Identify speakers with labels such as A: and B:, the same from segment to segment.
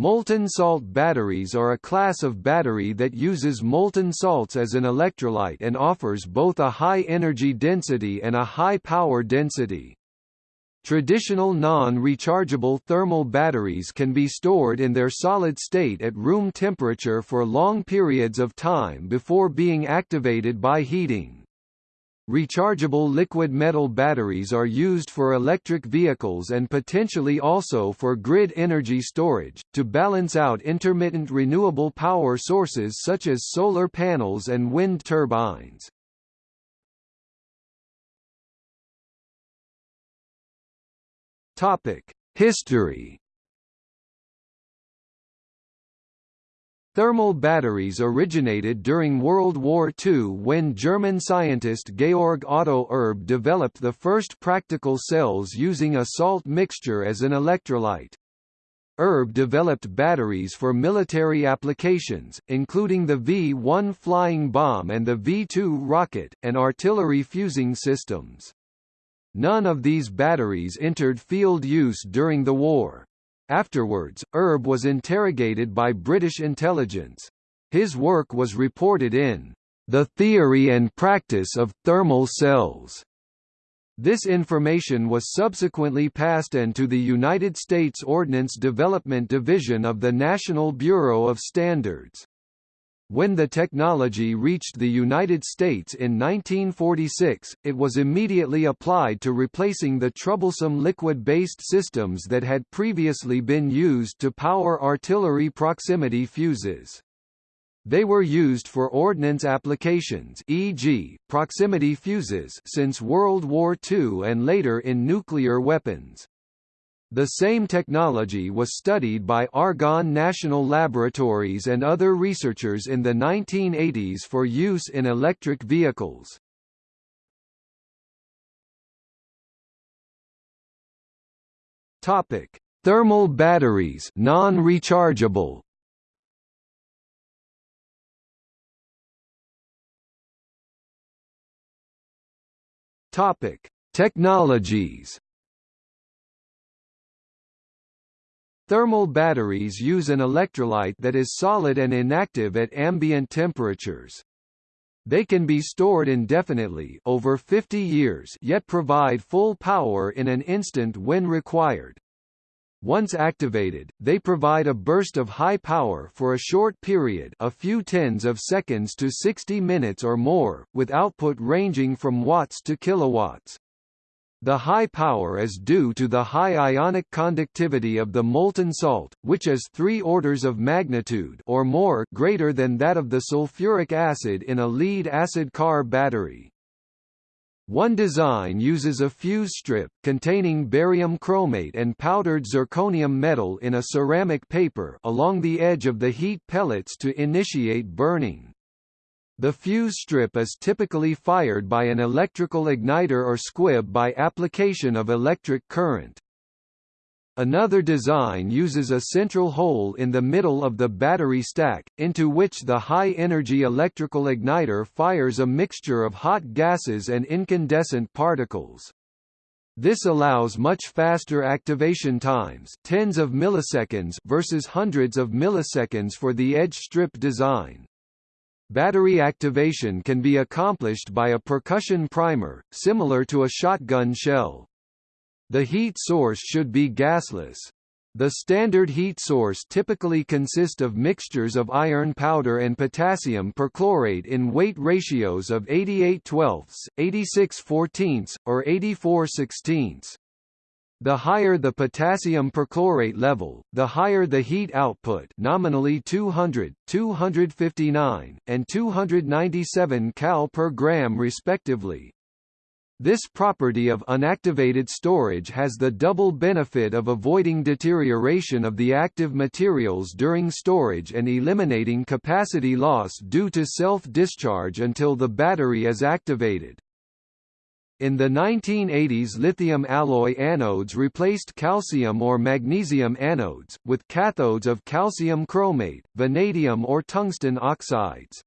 A: Molten salt batteries are a class of battery that uses molten salts as an electrolyte and offers both a high energy density and a high power density. Traditional non-rechargeable thermal batteries can be stored in their solid state at room temperature for long periods of time before being activated by heating. Rechargeable liquid metal batteries are used for electric vehicles and potentially also for grid energy storage, to balance out intermittent renewable power sources such as solar panels and wind turbines. History Thermal batteries originated during World War II when German scientist Georg Otto Erb developed the first practical cells using a salt mixture as an electrolyte. Erb developed batteries for military applications, including the V-1 flying bomb and the V-2 rocket, and artillery fusing systems. None of these batteries entered field use during the war. Afterwards, Erb was interrogated by British intelligence. His work was reported in The Theory and Practice of Thermal Cells. This information was subsequently passed on to the United States Ordnance Development Division of the National Bureau of Standards. When the technology reached the United States in 1946, it was immediately applied to replacing the troublesome liquid-based systems that had previously been used to power artillery proximity fuses. They were used for ordnance applications e.g., proximity fuses since World War II and later in nuclear weapons. The same technology was studied by Argonne National Laboratories and other researchers in the 1980s for use in electric vehicles. Topic: Thermal batteries, non-rechargeable. Topic: Technologies. Thermal batteries use an electrolyte that is solid and inactive at ambient temperatures. They can be stored indefinitely over 50 years yet provide full power in an instant when required. Once activated, they provide a burst of high power for a short period a few tens of seconds to 60 minutes or more, with output ranging from watts to kilowatts. The high power is due to the high ionic conductivity of the molten salt, which is three orders of magnitude or more greater than that of the sulfuric acid in a lead-acid car battery. One design uses a fuse strip, containing barium chromate and powdered zirconium metal in a ceramic paper along the edge of the heat pellets to initiate burning. The fuse strip is typically fired by an electrical igniter or squib by application of electric current. Another design uses a central hole in the middle of the battery stack, into which the high-energy electrical igniter fires a mixture of hot gases and incandescent particles. This allows much faster activation times tens of milliseconds versus hundreds of milliseconds for the edge strip design. Battery activation can be accomplished by a percussion primer, similar to a shotgun shell. The heat source should be gasless. The standard heat source typically consists of mixtures of iron powder and potassium perchlorate in weight ratios of 88 twelfths, 86 fourteenths, or 84 sixteenths. The higher the potassium perchlorate level, the higher the heat output nominally 200, 259, and 297 cal per gram respectively. This property of unactivated storage has the double benefit of avoiding deterioration of the active materials during storage and eliminating capacity loss due to self-discharge until the battery is activated. In the 1980s lithium alloy anodes replaced calcium or magnesium anodes, with cathodes of calcium chromate, vanadium or tungsten oxides.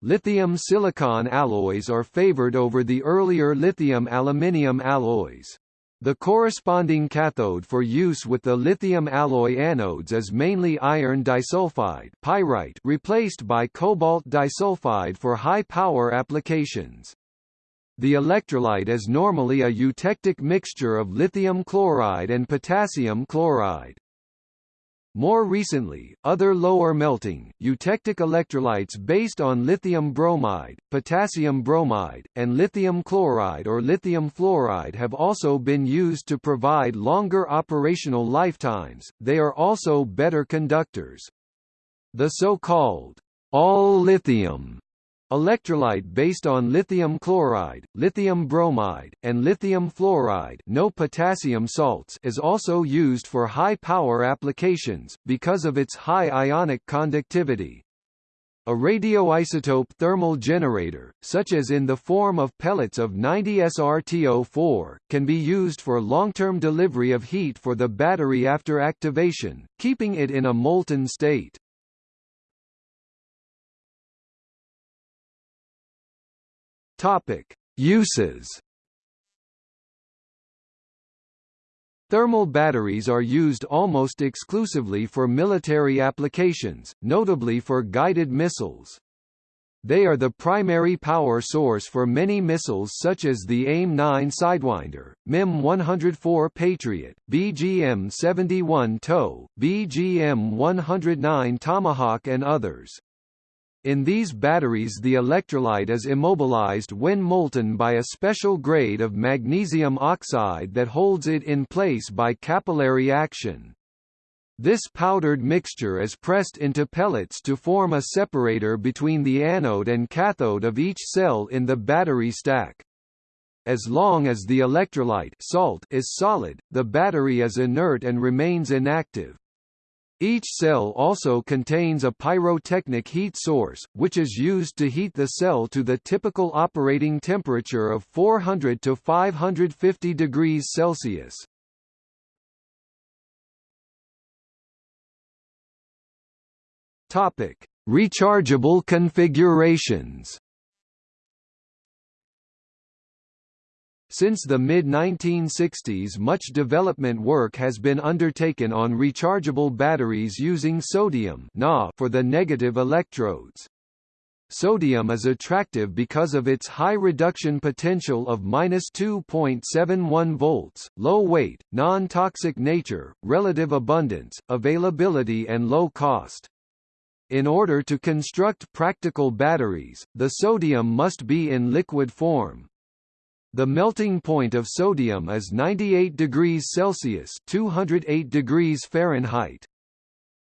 A: Lithium silicon alloys are favored over the earlier lithium aluminium alloys. The corresponding cathode for use with the lithium alloy anodes is mainly iron disulfide pyrite replaced by cobalt disulfide for high-power applications. The electrolyte is normally a eutectic mixture of lithium chloride and potassium chloride. More recently, other lower melting, eutectic electrolytes based on lithium bromide, potassium bromide, and lithium chloride or lithium fluoride have also been used to provide longer operational lifetimes, they are also better conductors. The so-called all-lithium Electrolyte based on lithium chloride, lithium bromide, and lithium fluoride no potassium salts is also used for high-power applications, because of its high ionic conductivity. A radioisotope thermal generator, such as in the form of pellets of 90SrTO4, can be used for long-term delivery of heat for the battery after activation, keeping it in a molten state. Topic: Uses. Thermal batteries are used almost exclusively for military applications, notably for guided missiles. They are the primary power source for many missiles such as the AIM-9 Sidewinder, MIM-104 Patriot, BGM-71 TOW, BGM-109 Tomahawk and others. In these batteries the electrolyte is immobilized when molten by a special grade of magnesium oxide that holds it in place by capillary action. This powdered mixture is pressed into pellets to form a separator between the anode and cathode of each cell in the battery stack. As long as the electrolyte salt is solid, the battery is inert and remains inactive. Each cell also contains a pyrotechnic heat source, which is used to heat the cell to the typical operating temperature of 400 to 550 degrees Celsius. Topic: Rechargeable configurations. Since the mid-1960s much development work has been undertaken on rechargeable batteries using sodium for the negative electrodes. Sodium is attractive because of its high reduction potential of -2.71 volts, low weight, non-toxic nature, relative abundance, availability and low cost. In order to construct practical batteries, the sodium must be in liquid form. The melting point of sodium is 98 degrees Celsius 208 degrees Fahrenheit.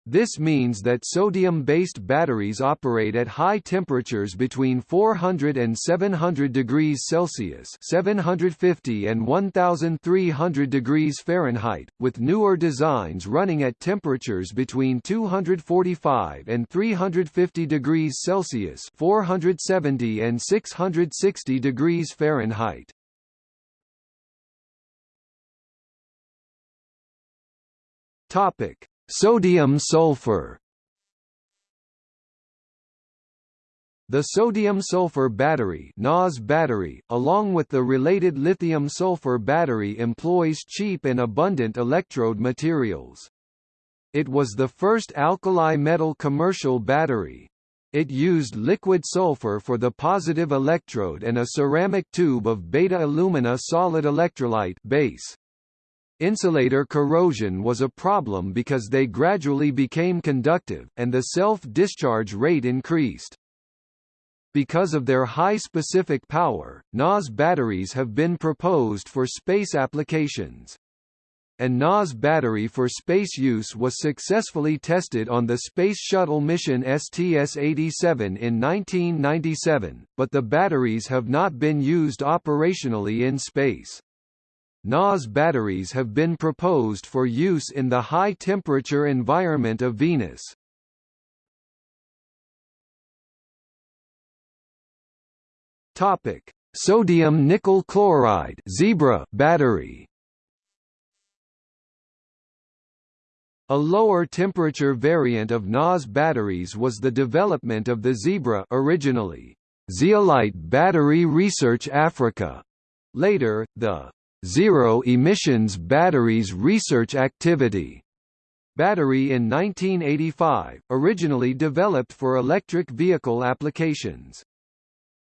A: This means that sodium-based batteries operate at high temperatures between 400 and 700 degrees Celsius 750 and 1300 degrees Fahrenheit, with newer designs running at temperatures between 245 and 350 degrees Celsius 470 and 660 degrees Fahrenheit. Topic Sodium sulfur The sodium-sulfur battery, battery along with the related lithium-sulfur battery employs cheap and abundant electrode materials. It was the first alkali metal commercial battery. It used liquid sulfur for the positive electrode and a ceramic tube of beta alumina solid electrolyte base. Insulator corrosion was a problem because they gradually became conductive, and the self-discharge rate increased. Because of their high specific power, NAS batteries have been proposed for space applications. An NAS battery for space use was successfully tested on the Space Shuttle mission STS-87 in 1997, but the batteries have not been used operationally in space. NAS batteries have been proposed for use in the high-temperature environment of Venus. Topic: Sodium nickel chloride Zebra battery. A lower temperature variant of NAS batteries was the development of the Zebra originally Zeolite Battery Research Africa. Later, the Zero Emissions Batteries Research Activity battery in 1985, originally developed for electric vehicle applications.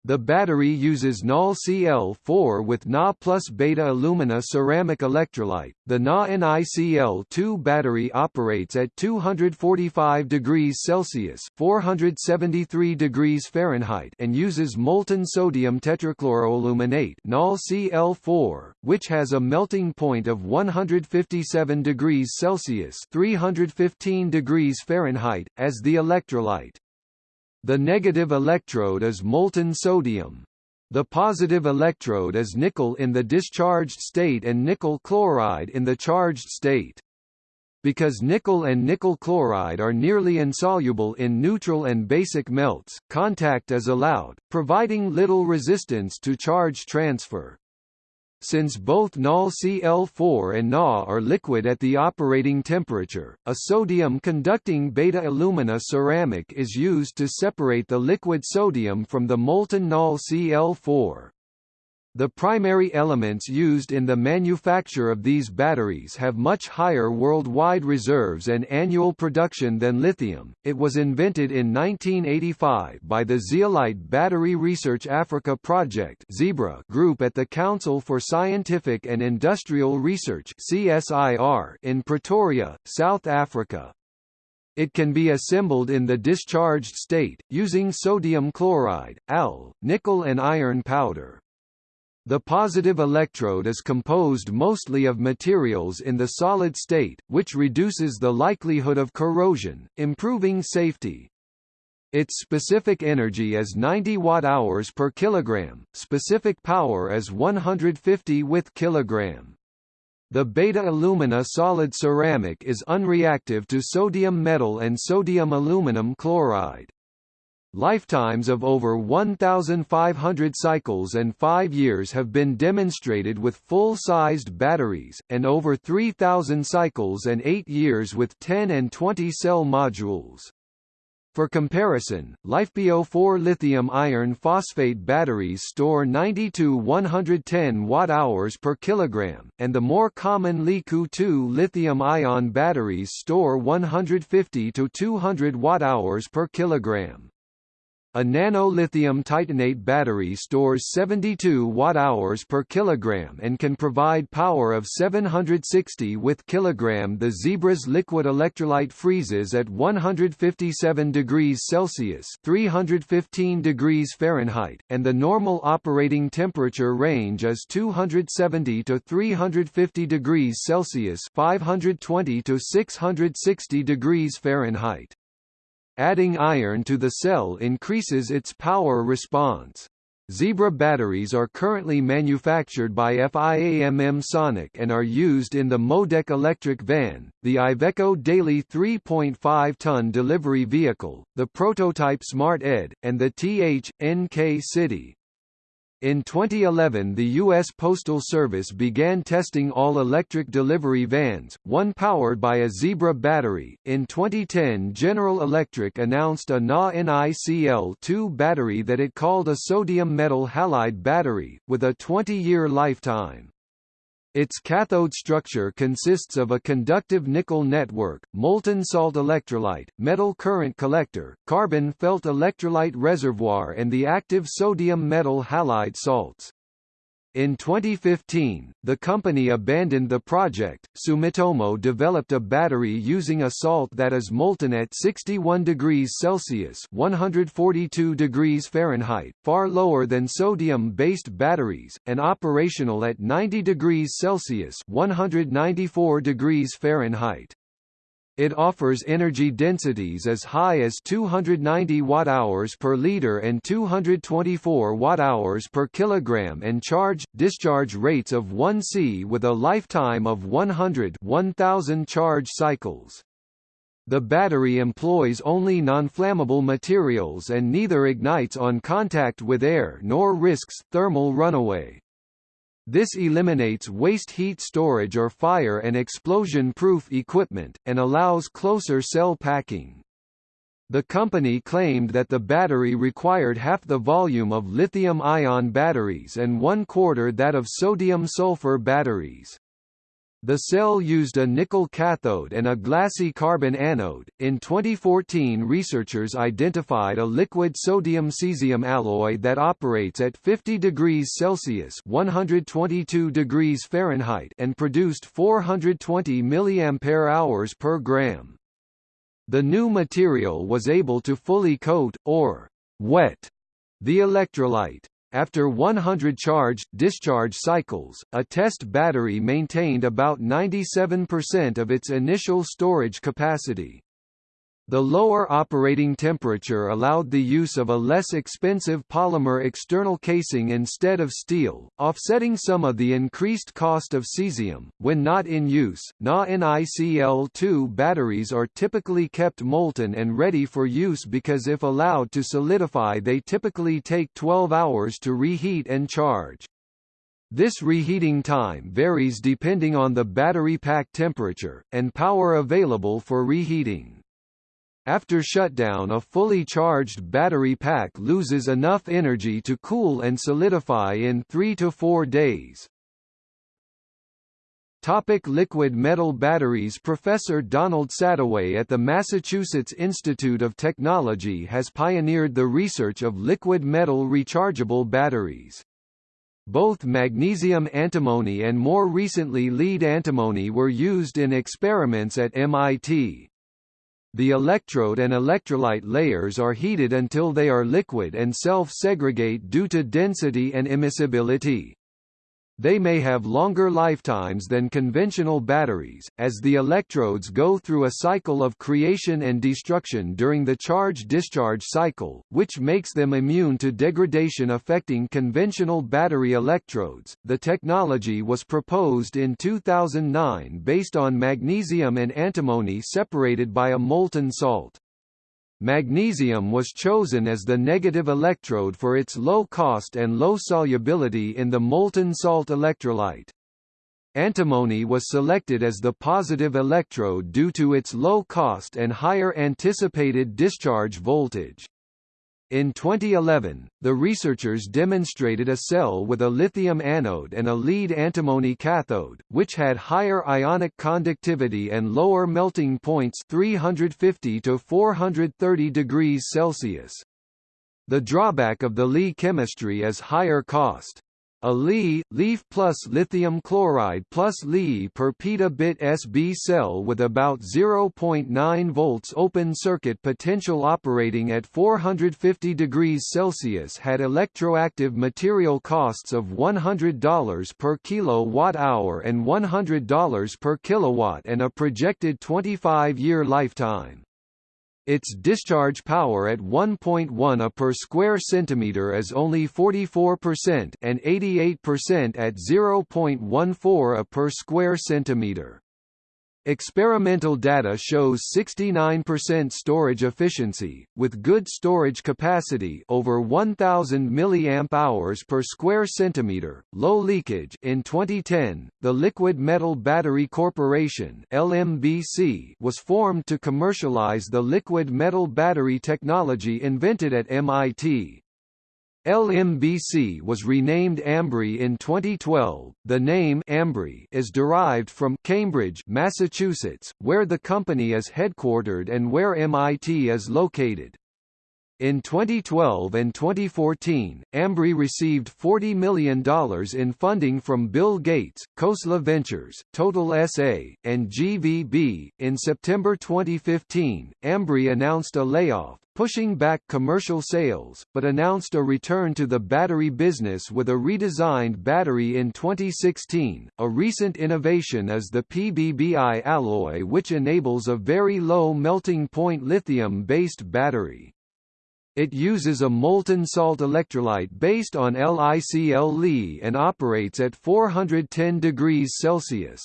A: The battery uses NaCl4 with Na plus beta alumina ceramic electrolyte. The Na NiCl2 battery operates at 245 degrees Celsius (473 degrees Fahrenheit) and uses molten sodium tetrachloroaluminate NaCl4, which has a melting point of 157 degrees Celsius (315 degrees Fahrenheit) as the electrolyte. The negative electrode is molten sodium. The positive electrode is nickel in the discharged state and nickel chloride in the charged state. Because nickel and nickel chloride are nearly insoluble in neutral and basic melts, contact is allowed, providing little resistance to charge transfer. Since both NaCl4 and Na are liquid at the operating temperature, a sodium-conducting beta-alumina ceramic is used to separate the liquid sodium from the molten NaCl4. The primary elements used in the manufacture of these batteries have much higher worldwide reserves and annual production than lithium. It was invented in 1985 by the Zeolite Battery Research Africa Project (ZEBRA) group at the Council for Scientific and Industrial Research (CSIR) in Pretoria, South Africa. It can be assembled in the discharged state, using sodium chloride, Al, nickel and iron powder. The positive electrode is composed mostly of materials in the solid state, which reduces the likelihood of corrosion, improving safety. Its specific energy is 90 watt-hours per kilogram, specific power is 150 with kilogram. The beta-alumina solid ceramic is unreactive to sodium metal and sodium aluminum chloride. Lifetimes of over 1,500 cycles and 5 years have been demonstrated with full-sized batteries, and over 3,000 cycles and 8 years with 10 and 20 cell modules. For comparison, LiFePO4 lithium iron phosphate batteries store 90 to 110 watt-hours per kilogram, and the more common Li-2 lithium-ion batteries store 150 to 200 watt-hours per kilogram. A nano-lithium titanate battery stores 72 watt-hours per kilogram and can provide power of 760 with kilogram. The Zebra's liquid electrolyte freezes at 157 degrees Celsius (315 degrees Fahrenheit), and the normal operating temperature range is 270 to 350 degrees Celsius (520 to 660 degrees Fahrenheit). Adding iron to the cell increases its power response. Zebra batteries are currently manufactured by FIAMM Sonic and are used in the Modec electric van, the Iveco Daily 3.5-ton delivery vehicle, the prototype Smart Ed, and the TH.NK City. In 2011 the U.S. Postal Service began testing all-electric delivery vans, one powered by a Zebra battery. In 2010 General Electric announced a Na NiCl2 battery that it called a sodium metal halide battery, with a 20-year lifetime. Its cathode structure consists of a conductive nickel network, molten salt electrolyte, metal current collector, carbon felt electrolyte reservoir and the active sodium metal halide salts. In 2015, the company abandoned the project. Sumitomo developed a battery using a salt that is molten at 61 degrees Celsius (142 degrees Fahrenheit), far lower than sodium-based batteries, and operational at 90 degrees Celsius (194 degrees Fahrenheit). It offers energy densities as high as 290 watt-hours per liter and 224 watt-hours per kilogram and charge-discharge rates of 1 C with a lifetime of 100 1000 charge cycles. The battery employs only non-flammable materials and neither ignites on contact with air nor risks thermal runaway. This eliminates waste heat storage or fire and explosion-proof equipment, and allows closer cell packing. The company claimed that the battery required half the volume of lithium-ion batteries and one quarter that of sodium-sulfur batteries. The cell used a nickel cathode and a glassy carbon anode. In 2014, researchers identified a liquid sodium cesium alloy that operates at 50 degrees Celsius (122 degrees Fahrenheit) and produced 420 mAh hours per gram. The new material was able to fully coat, or wet, the electrolyte. After 100 charge-discharge cycles, a test battery maintained about 97% of its initial storage capacity. The lower operating temperature allowed the use of a less expensive polymer external casing instead of steel, offsetting some of the increased cost of cesium. When not in use, Na-NiCl2 batteries are typically kept molten and ready for use because if allowed to solidify they typically take 12 hours to reheat and charge. This reheating time varies depending on the battery pack temperature, and power available for reheating. After shutdown a fully charged battery pack loses enough energy to cool and solidify in 3 to 4 days. Topic liquid metal batteries Professor Donald Sadoway at the Massachusetts Institute of Technology has pioneered the research of liquid metal rechargeable batteries. Both magnesium antimony and more recently lead antimony were used in experiments at MIT. The electrode and electrolyte layers are heated until they are liquid and self-segregate due to density and immiscibility. They may have longer lifetimes than conventional batteries, as the electrodes go through a cycle of creation and destruction during the charge-discharge cycle, which makes them immune to degradation affecting conventional battery electrodes. The technology was proposed in 2009 based on magnesium and antimony separated by a molten salt. Magnesium was chosen as the negative electrode for its low cost and low solubility in the molten salt electrolyte. Antimony was selected as the positive electrode due to its low cost and higher anticipated discharge voltage. In 2011, the researchers demonstrated a cell with a lithium anode and a lead antimony cathode, which had higher ionic conductivity and lower melting points 350 to 430 degrees Celsius. The drawback of the Li chemistry is higher cost. A Li, leaf plus lithium chloride plus Li per petabit SB cell with about 0.9 volts open circuit potential operating at 450 degrees Celsius had electroactive material costs of $100 per kilowatt-hour and $100 per kilowatt and a projected 25-year lifetime. Its discharge power at 1.1 A per square centimeter is only 44% and 88% at 0.14 A per square centimeter. Experimental data shows 69% storage efficiency, with good storage capacity over 1000 mAh per square centimeter, low leakage in 2010, the Liquid Metal Battery Corporation LMBC was formed to commercialize the liquid metal battery technology invented at MIT. LMBC was renamed Ambri in 2012. The name Ambri is derived from Cambridge, Massachusetts, where the company is headquartered and where MIT is located. In 2012 and 2014, Ambri received $40 million in funding from Bill Gates, Khosla Ventures, Total SA, and GVB. In September 2015, Ambri announced a layoff, pushing back commercial sales, but announced a return to the battery business with a redesigned battery in 2016. A recent innovation is the PBBI alloy, which enables a very low melting point lithium based battery. It uses a molten salt electrolyte based on LICL Li and operates at 410 degrees Celsius.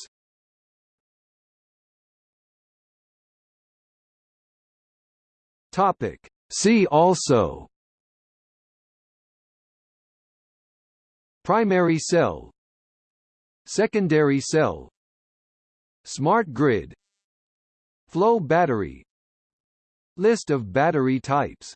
A: Topic. See also. Primary cell. Secondary cell. Smart grid. Flow battery. List of battery types